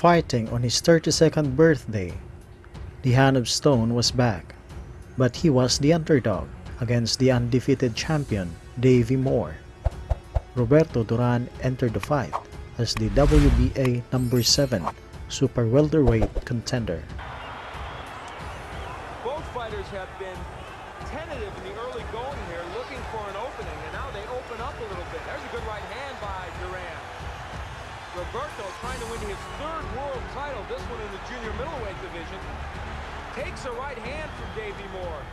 Fighting on his 32nd birthday, the Hand of Stone was back, but he was the underdog against the undefeated champion Davey Moore. Roberto Duran entered the fight as the WBA number 7 super welterweight contender. Both fighters have been tentative in the early going here, looking for an opening, and now they open up a little bit. There's a good right hand by Duran. Roberto trying to win his third world title, this one in the junior middleweight division. Takes a right hand from Davey Moore.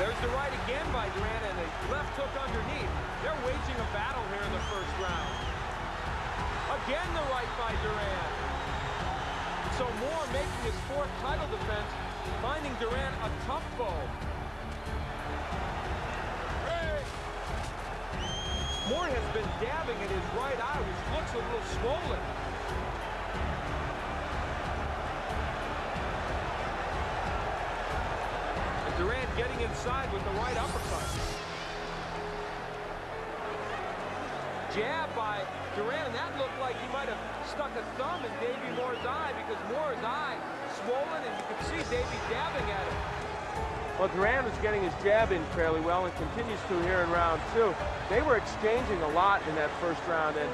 There's the right again by Duran and a left hook underneath. They're waging a battle here in the first round. Again the right by Duran. So Moore making his fourth title defense, finding Duran a tough foe. Moore has been dabbing at his right eye, which looks a little swollen. Duran getting inside with the right uppercut. Jab by Duran, and that looked like he might have stuck a thumb in Davey Moore's eye because Moore's eye swollen, and you could see Davey dabbing at him. Well, Duran is getting his jab in fairly well and continues to here in round two. They were exchanging a lot in that first round, and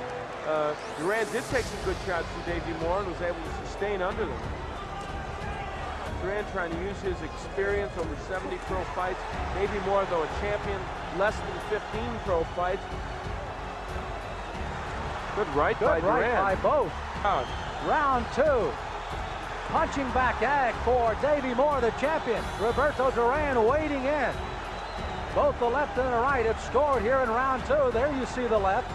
uh, Duran did take some good shots from Davey Moore and was able to sustain under them. Duran trying to use his experience over 70 pro fights. Maybe Moore, though, a champion, less than 15 pro fights. Good right Good by right Duran. by both. Round. Round two. Punching back ag for Davey Moore, the champion. Roberto Duran waiting in. Both the left and the right have scored here in round two. There you see the left.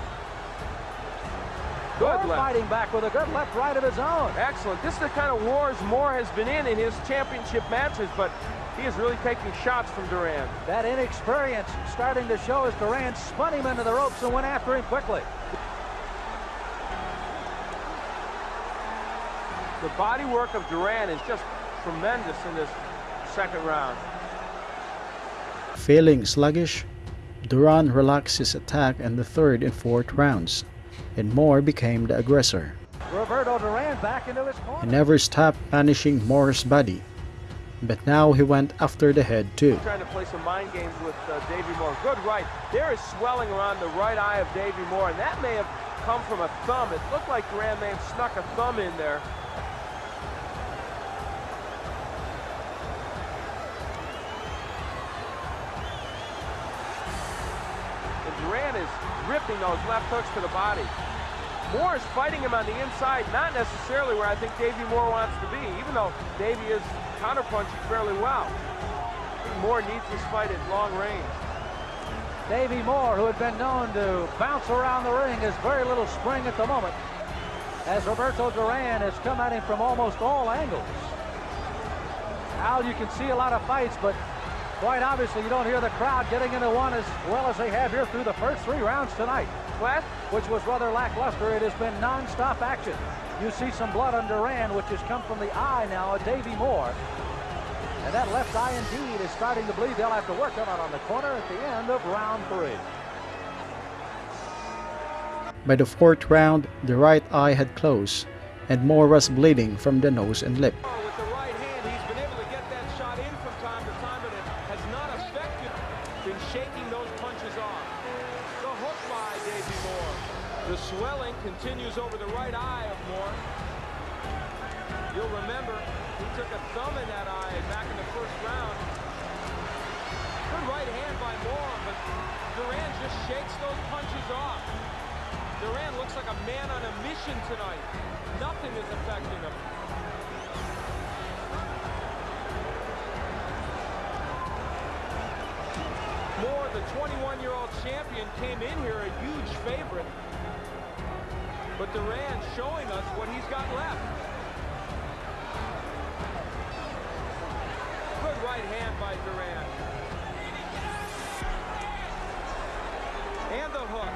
Good Moore left. fighting back with a good left right of his own. Excellent. This is the kind of wars Moore has been in in his championship matches, but he is really taking shots from Duran. That inexperience starting to show as Duran spun him into the ropes and went after him quickly. The body work of Duran is just tremendous in this second round. Feeling sluggish, Duran relaxed his attack in the third and fourth rounds, and Moore became the aggressor. Roberto Duran back into his He never stopped punishing Moore's body, but now he went after the head too. Trying to play some mind games with uh, Davey Moore. Good right. There is swelling around the right eye of Davey Moore, and that may have come from a thumb. It looked like Duran may have snuck a thumb in there. Ripping those left hooks to the body. Moore is fighting him on the inside, not necessarily where I think Davey Moore wants to be, even though Davey is counterpunching fairly well. Moore needs this fight at long range. Davey Moore, who had been known to bounce around the ring, has very little spring at the moment. As Roberto Duran has come at him from almost all angles. Al, you can see a lot of fights, but quite obviously you don't hear the crowd getting into one as well as they have here through the first three rounds tonight, Wes? which was rather lackluster. It has been non-stop action. You see some blood on Duran, which has come from the eye now of Davey Moore. And that left eye indeed is starting to bleed. They'll have to work on it on the corner at the end of round three. By the fourth round, the right eye had closed, and Moore was bleeding from the nose and lip. By but Duran just shakes those punches off. Duran looks like a man on a mission tonight. Nothing is affecting him. Moore, the 21-year-old champion, came in here a huge favorite. But Duran showing us what he's got left. Good right hand by Duran. And the hook.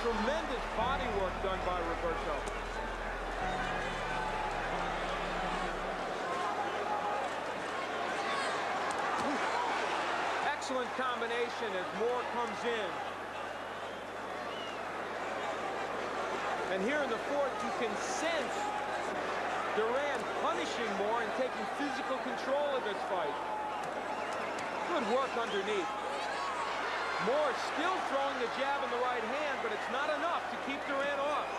Tremendous body work done by Roberto. Excellent combination as Moore comes in. And here in the fourth, you can sense Duran punishing Moore and taking physical control of this fight. Good work underneath. Moore still throwing the jab in the right hand, but it's not enough to keep Duran off.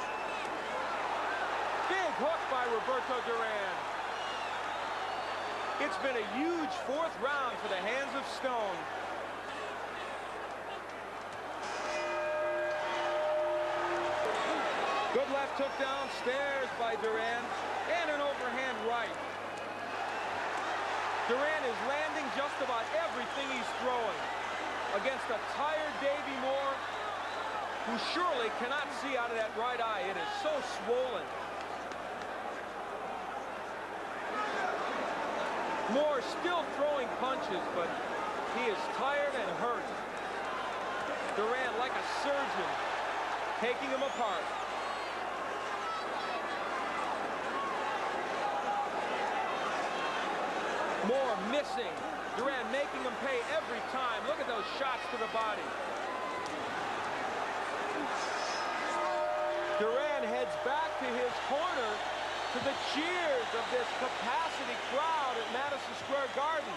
Big hook by Roberto Duran. It's been a huge fourth round for the hands of Stone. Good left hook downstairs by Duran, and an overhand right. Duran is landing just about everything he's throwing against a tired Davey Moore, who surely cannot see out of that right eye. It is so swollen. Moore still throwing punches, but he is tired and hurt. Duran, like a surgeon, taking him apart. Moore missing. Duran making him pay every time. Look at those shots to the body. Duran heads back to his corner to the cheers of this capacity crowd at Madison Square Garden.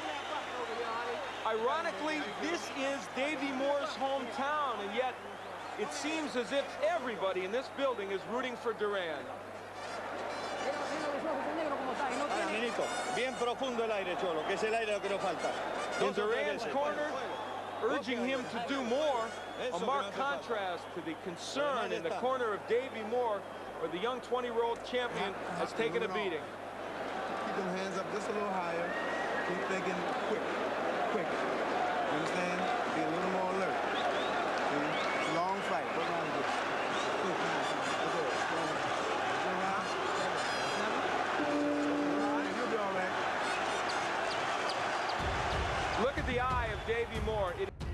Ironically, this is Davey Moore's hometown, and yet it seems as if everybody in this building is rooting for Duran. Bien profundo el aire, Cholo, que es el aire lo que nos falta. In Duran's corner, urging him to do more, a marked contrast to the concern in the corner of Davey Moore, where the young 20-year-old champion has taken a beating. Keep them hands up just a little higher. Keep thinking quick, quick.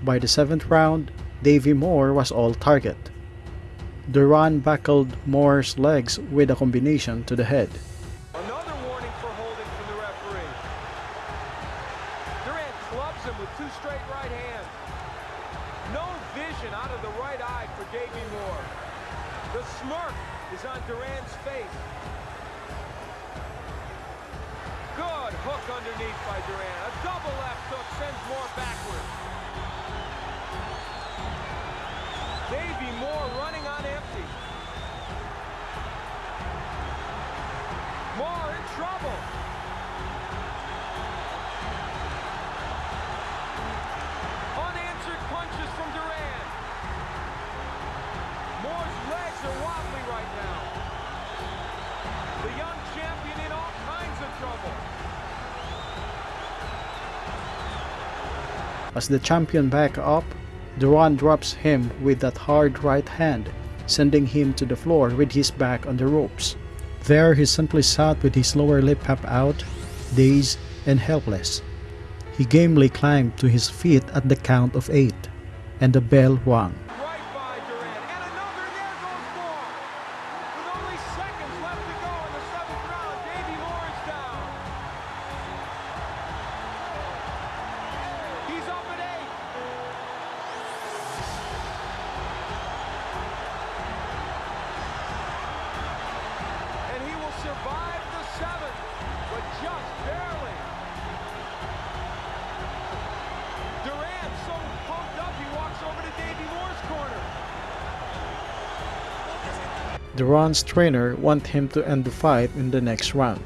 By the seventh round, Davey Moore was all target. Duran buckled Moore's legs with a combination to the head. As the champion back up, Duran drops him with that hard right hand, sending him to the floor with his back on the ropes. There he simply sat with his lower lip half out, dazed and helpless. He gamely climbed to his feet at the count of eight, and the bell rang. Duran's trainer want him to end the fight in the next round.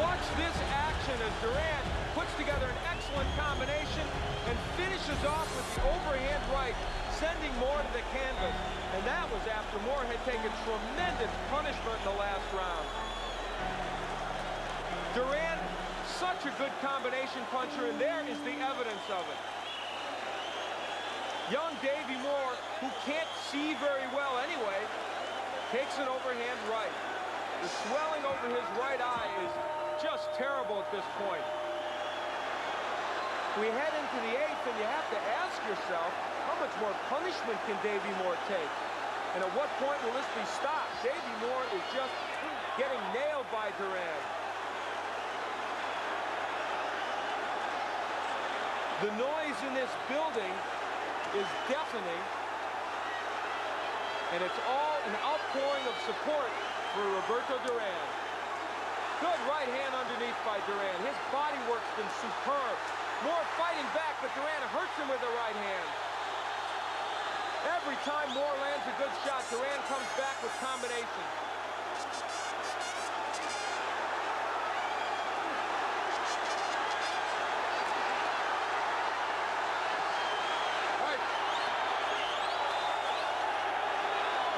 Watch this action as Duran puts together an excellent combination and finishes off with the overhand right, sending Moore to the canvas. And that was after Moore had taken tremendous punishment in the last round. Duran, such a good combination puncher, and there is the evidence of it. Young Davey Moore, who can't see very well anyway, takes an overhand right. The swelling over his right eye is just terrible at this point. We head into the eighth, and you have to ask yourself, how much more punishment can Davey Moore take? And at what point will this be stopped? Davey Moore is just getting nailed by Duran. The noise in this building is deafening. And it's all an outpouring of support for Roberto Duran. Good right hand underneath by Duran. His body work's been superb. Moore fighting back, but Duran hurts him with the right hand. Every time Moore lands a good shot, Duran comes back with combination.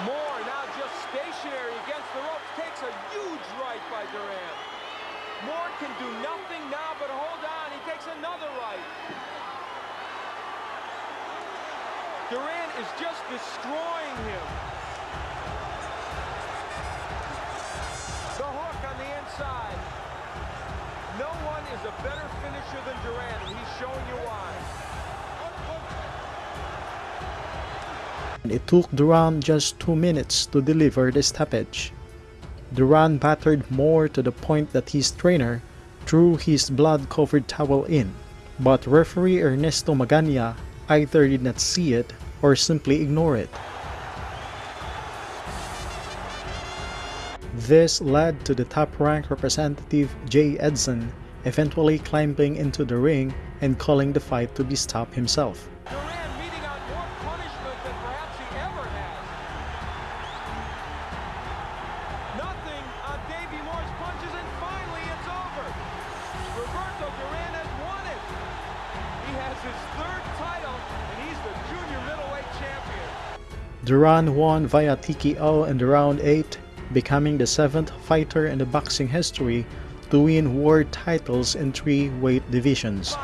Moore now just stationary against the ropes, takes a huge right by. Moore can do nothing now but hold on. He takes another right. Is just destroying him. The hook on the inside. No one is a better finisher than and he's showing you why. It took Duran just two minutes to deliver the stoppage. Duran battered Moore to the point that his trainer threw his blood-covered towel in, but referee Ernesto Magana either did not see it or simply ignore it. This led to the top-ranked representative Jay Edson eventually climbing into the ring and calling the fight to be stopped himself. Duran won via TKO in the round 8, becoming the seventh fighter in the boxing history to win world titles in three weight divisions.